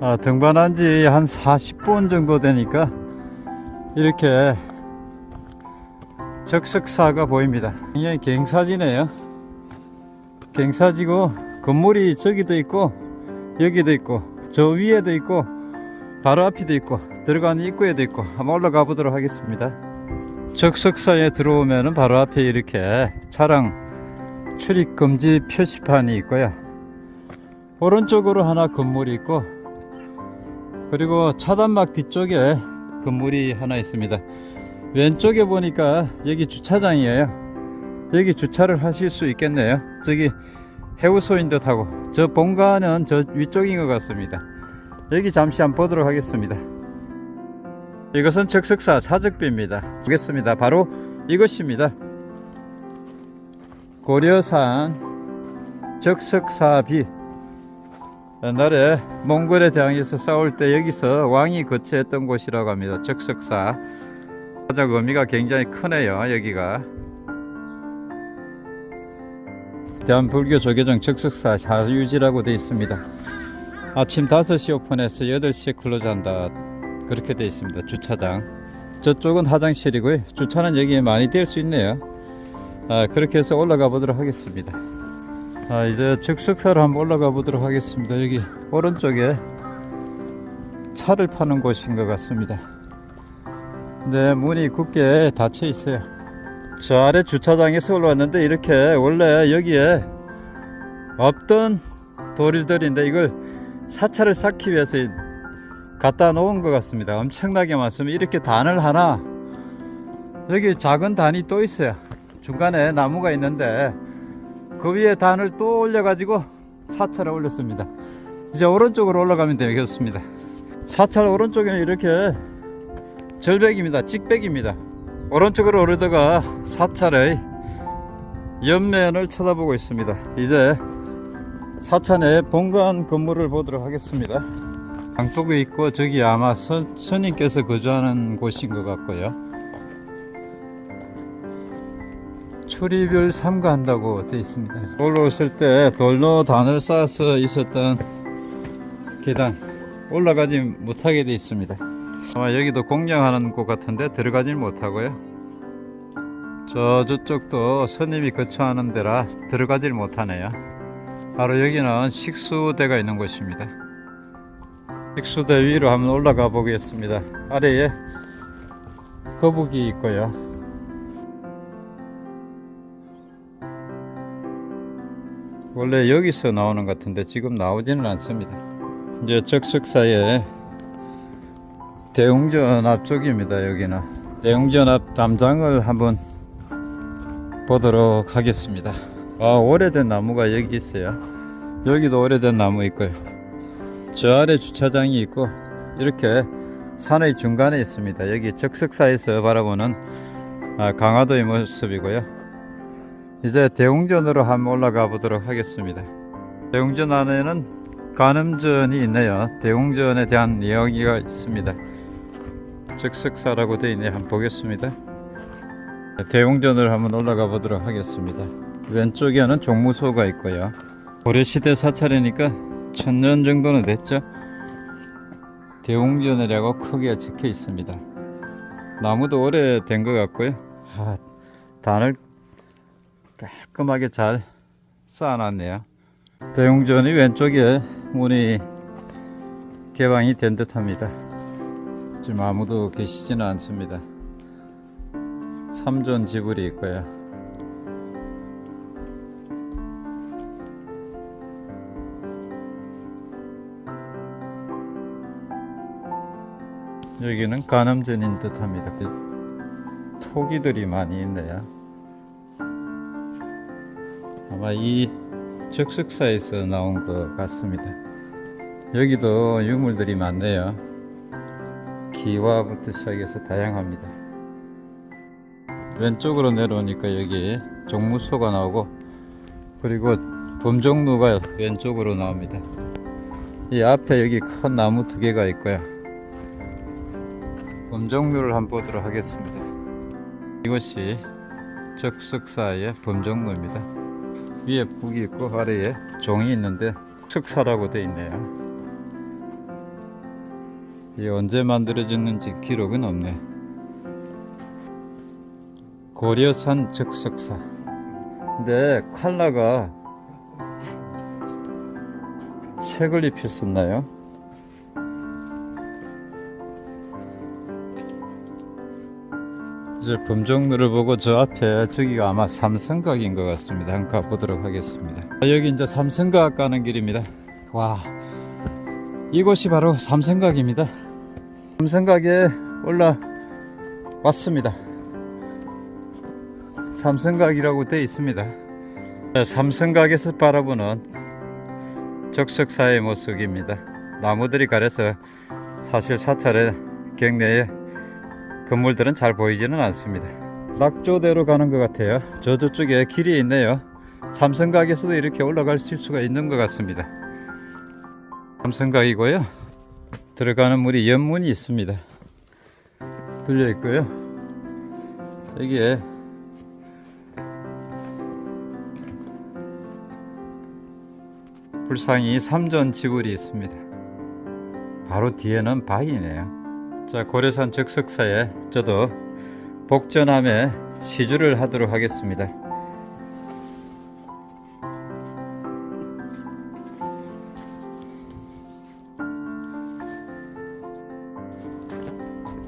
아, 등반한 지 한 40분 정도 되니까 이렇게 적석사가 보입니다. 굉장히 갱사지네요. 갱사지고 건물이 저기도 있고 여기도 있고 저 위에도 있고 바로 앞에도 있고 들어가는 입구에도 있고 한번 올라가 보도록 하겠습니다. 적석사에 들어오면은 바로 앞에 이렇게 차량 출입 금지 표시판이 있고요. 오른쪽으로 하나 건물이 있고 그리고 차단막 뒤쪽에 건물이 하나 있습니다. 왼쪽에 보니까 여기 주차장이에요. 여기 주차를 하실 수 있겠네요. 저기 해우소인 듯하고 저 본가는 저 위쪽인 것 같습니다. 여기 잠시 한번 보도록 하겠습니다. 이것은 적석사 사적비입니다. 보겠습니다. 바로 이것입니다. 고려산 적석사비 옛날에 몽골에 대항해서 싸울 때 여기서 왕이 거처했던 곳이라고 합니다. 적석사 사적 의미가 굉장히 크네요. 여기가 대한불교 조계종 적석사 사유지라고 되어 있습니다. 아침 5시 오픈해서 8시에 클로즈한다. 그렇게 되어 있습니다. 주차장. 저쪽은 화장실이고요. 주차는 여기에 많이 될 수 있네요. 아, 그렇게 해서 올라가 보도록 하겠습니다. 아, 이제 적석사로 한번 올라가 보도록 하겠습니다. 여기 오른쪽에 차를 파는 곳인 것 같습니다. 네, 문이 굳게 닫혀 있어요. 저 아래 주차장에서 올라왔는데 이렇게 원래 여기에 없던 도리들인데 이걸 사차를 쌓기 위해서 갖다 놓은 것 같습니다. 엄청나게 많습니다. 이렇게 단을 하나 여기 작은 단이 또 있어요. 중간에 나무가 있는데 그 위에 단을 또 올려가지고 사차를 올렸습니다. 이제 오른쪽으로 올라가면 되겠습니다. 사찰 오른쪽에는 이렇게 절벽입니다. 직백입니다. 오른쪽으로 오르다가 사찰의 옆면을 쳐다보고 있습니다. 이제 사찰의 본관 건물을 보도록 하겠습니다. 강쪽에 있고 저기 아마 선, 스님께서 거주하는 곳인 것 같고요. 출입을 삼가한다고 되어 있습니다. 올라 오실 때 돌로 단을 쌓아서 있었던 계단 올라가지 못하게 되어 있습니다. 아마 여기도 공양하는 곳 같은데 들어가질 못하고요. 저 저쪽도 스님이 거처하는 데라 들어가질 못하네요. 바로 여기는 식수대가 있는 곳입니다. 식수대 위로 한번 올라가 보겠습니다. 아래에 거북이 있고요. 원래 여기서 나오는 것 같은데 지금 나오지는 않습니다. 이제 적석사에 대웅전 앞쪽입니다. 여기는 대웅전 앞 담장을 한번 보도록 하겠습니다. 아 오래된 나무가 여기 있어요. 여기도 오래된 나무 있고요. 저 아래 주차장이 있고 이렇게 산의 중간에 있습니다. 여기 적석사에서 바라보는 아, 강화도의 모습이고요. 이제 대웅전으로 한번 올라가 보도록 하겠습니다. 대웅전 안에는 간음전이 있네요. 대웅전에 대한 이야기가 있습니다. 적석사라고 되어 있네 한번 보겠습니다. 대웅전을 한번 올라가 보도록 하겠습니다. 왼쪽에는 종무소가 있고요. 고려시대 사찰이니까 천년 정도는 됐죠. 대웅전이라고 크게 적혀 있습니다. 나무도 오래된 것 같고요. 아, 단을 깔끔하게 잘 쌓아놨네요. 대웅전이 왼쪽에 문이 개방이 된 듯 합니다. 지금 아무도 계시지는 않습니다. 삼존 지불이 있고요. 여기는 간암전인 듯 합니다. 그 토기들이 많이 있네요. 아마 이 적석사에서 나온 것 같습니다. 여기도 유물들이 많네요. 기와부터 시작해서 다양합니다. 왼쪽으로 내려오니까 여기 종무소가 나오고 그리고 범종로가 왼쪽으로 나옵니다. 이 앞에 여기 큰 나무 두 개가 있고요. 범종로를 한번 보도록 하겠습니다. 이것이 적석사의 범종로입니다. 위에 북이 있고 아래에 종이 있는데 석사라고 되어 있네요. 이 언제 만들어졌는지 기록은 없네. 고려산 적석사. 근데 칼라가 책을 입혔었나요? 이제 범종로를 보고 저 앞에 저기가 아마 삼성각인 것 같습니다. 한번 가보도록 하겠습니다. 아, 여기 이제 삼성각 가는 길입니다. 와, 이곳이 바로 삼성각입니다. 삼성각에 올라왔습니다. 삼성각이라고 되어 있습니다. 네, 삼성각에서 바라보는 적석사의 모습입니다. 나무들이 가려서 사실 사찰의 경내에 건물들은 잘 보이지는 않습니다. 낙조대로 가는 것 같아요. 저 저쪽에 길이 있네요. 삼성각에서도 이렇게 올라갈 수가 있는 것 같습니다. 삼성각이고요. 들어가는 물이 연문이 있습니다. 뚫려 있고요. 여기에 불상이 삼전 지불이 있습니다. 바로 뒤에는 바위네요. 자 고려산 적석사에 저도 복전함에 시주를 하도록 하겠습니다.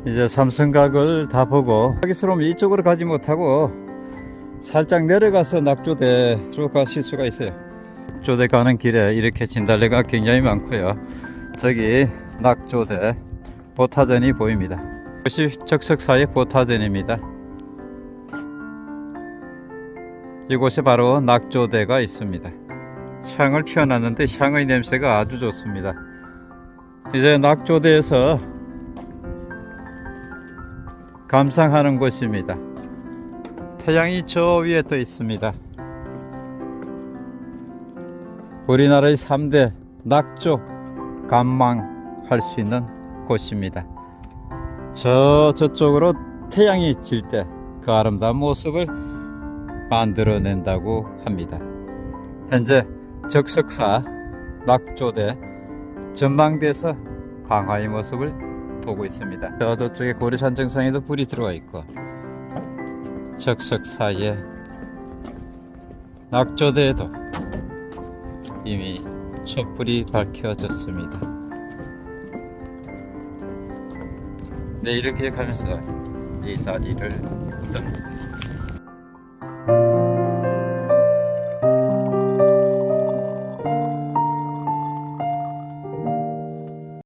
이제 삼성각을 다 보고 하기스러우면 이쪽으로 가지 못하고 살짝 내려가서 낙조대 쭉 가실 수가 있어요. 낙조대 가는 길에 이렇게 진달래가 굉장히 많고요. 저기 낙조대 보타전이 보입니다. 이것이 적석사의 보타전입니다. 이곳에 바로 낙조대가 있습니다. 향을 피워놨는데 향의 냄새가 아주 좋습니다. 이제 낙조대에서 감상하는 곳입니다. 태양이 저 위에 떠 있습니다. 우리나라의 3대 낙조 감망할 수 있는 곳입니다. 저 저쪽으로 태양이 질 때 그 아름다운 모습을 만들어낸다고 합니다. 현재 적석사 낙조대 전망대에서 광화의 모습을 보고 있습니다. 저 저쪽에 고려산 정상에도 불이 들어와 있고 적석사에 낙조대에도 이미 촛불이 밝혀졌습니다. 네 이렇게 가면서 이 자리를 뜹니다.